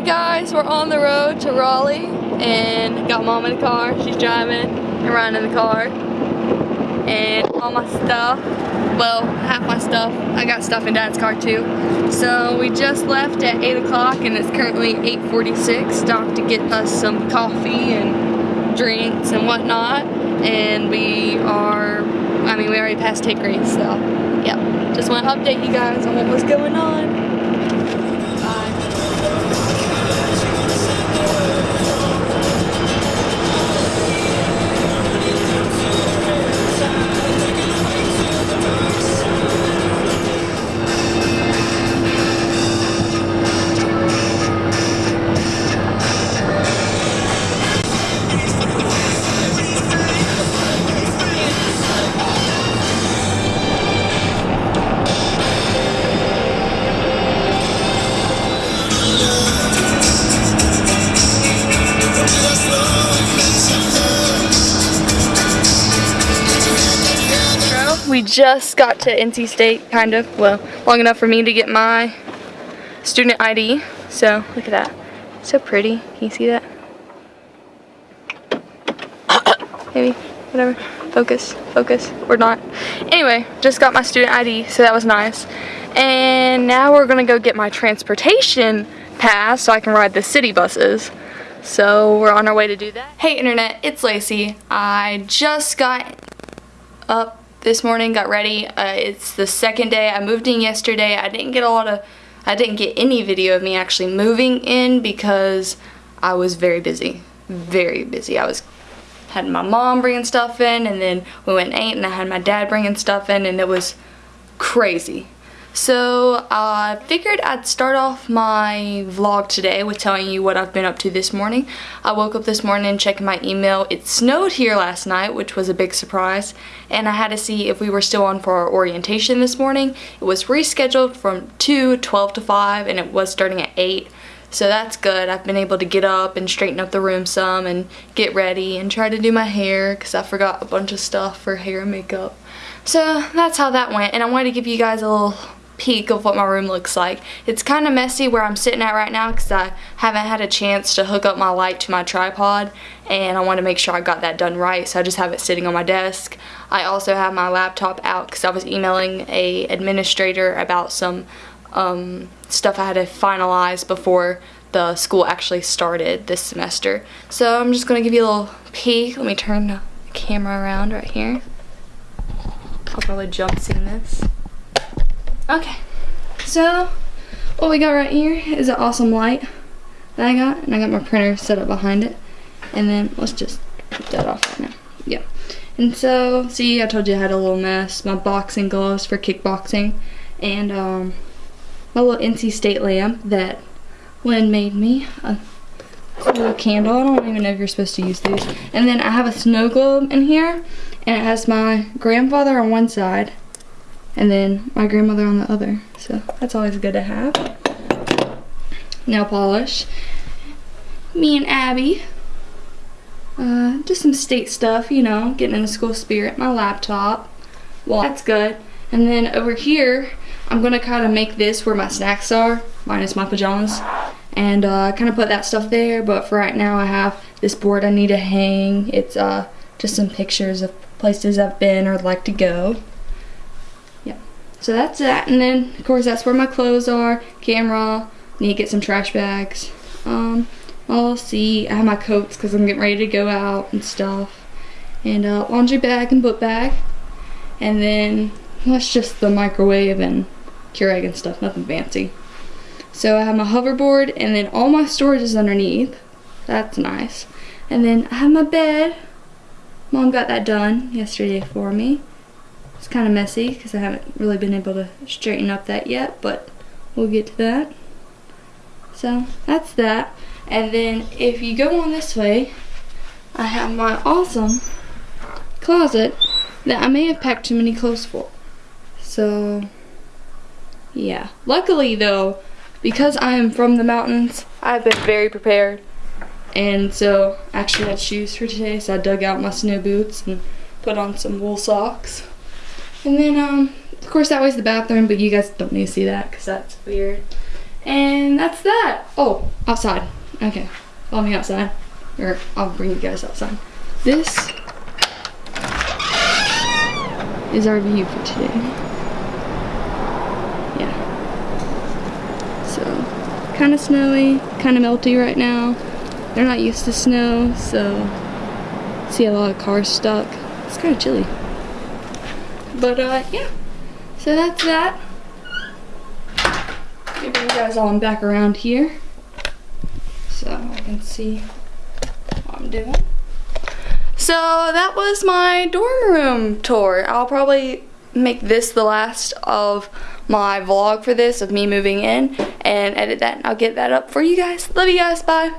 Hey guys, we're on the road to Raleigh and got mom in the car. She's driving and riding in the car. And all my stuff, well, half my stuff, I got stuff in dad's car too. So we just left at 8 o'clock and it's currently 8.46. Stopped to get us some coffee and drinks and whatnot. And we are, I mean, we already passed take rates, so yeah. Just want to update you guys on what was going on. Just got to NC State, kind of, well, long enough for me to get my student ID. So, look at that. So pretty. Can you see that? Maybe, whatever. Focus, focus, or not. Anyway, just got my student ID, so that was nice. And now we're gonna go get my transportation pass so I can ride the city buses. So we're on our way to do that. Hey internet, it's Lacey. I just got up this morning, got ready. Uh, it's the second day. I moved in yesterday. I didn't get a lot of, I didn't get any video of me actually moving in because I was very busy, very busy. I was, had my mom bringing stuff in and then we went ate and I had my dad bringing stuff in and it was crazy. So I figured I'd start off my vlog today with telling you what I've been up to this morning. I woke up this morning and checking my email. It snowed here last night, which was a big surprise, and I had to see if we were still on for our orientation this morning. It was rescheduled from 2, 12 to 5, and it was starting at 8. So that's good. I've been able to get up and straighten up the room some and get ready and try to do my hair because I forgot a bunch of stuff for hair and makeup. So that's how that went, and I wanted to give you guys a little peek of what my room looks like. It's kind of messy where I'm sitting at right now because I haven't had a chance to hook up my light to my tripod and I want to make sure I got that done right so I just have it sitting on my desk. I also have my laptop out because I was emailing a administrator about some um, stuff I had to finalize before the school actually started this semester. So I'm just going to give you a little peek. Let me turn the camera around right here. I'll probably jump seeing this. Okay, so what we got right here is an awesome light that I got, and I got my printer set up behind it. And then let's just put that off right now. Yeah. And so, see, I told you I had a little mess. My boxing gloves for kickboxing, and um, my little NC State lamp that Lynn made me. A cool candle. I don't even know if you're supposed to use these. And then I have a snow globe in here, and it has my grandfather on one side, and then my grandmother on the other. So that's always good to have. Nail polish. Me and Abby. Uh, just some state stuff, you know, getting in the school spirit. My laptop. Well, that's good. And then over here, I'm going to kind of make this where my snacks are, minus my pajamas. And uh, kind of put that stuff there, but for right now I have this board I need to hang. It's uh, just some pictures of places I've been or like to go. So that's that. And then, of course, that's where my clothes are. Camera. Need to get some trash bags. Um, I'll see. I have my coats because I'm getting ready to go out and stuff. And uh, laundry bag and book bag. And then that's just the microwave and Keurig and stuff. Nothing fancy. So I have my hoverboard and then all my storage is underneath. That's nice. And then I have my bed. Mom got that done yesterday for me. It's kind of messy because I haven't really been able to straighten up that yet, but we'll get to that. So that's that. And then if you go on this way, I have my awesome closet that I may have packed too many clothes for. So, yeah. Luckily though, because I am from the mountains, I've been very prepared. And so, I actually had shoes for today, so I dug out my snow boots and put on some wool socks. And then, um, of course, that way's the bathroom, but you guys don't need to see that because that's weird. And that's that. Oh, outside. Okay, follow me outside. Or I'll bring you guys outside. This is our view for today. Yeah. So, kind of snowy, kind of melty right now. They're not used to snow, so see a lot of cars stuck. It's kind of chilly. But uh, yeah. So that's that. You guys all back around here. So I can see what I'm doing. So that was my dorm room tour. I'll probably make this the last of my vlog for this of me moving in and edit that and I'll get that up for you guys. Love you guys. Bye.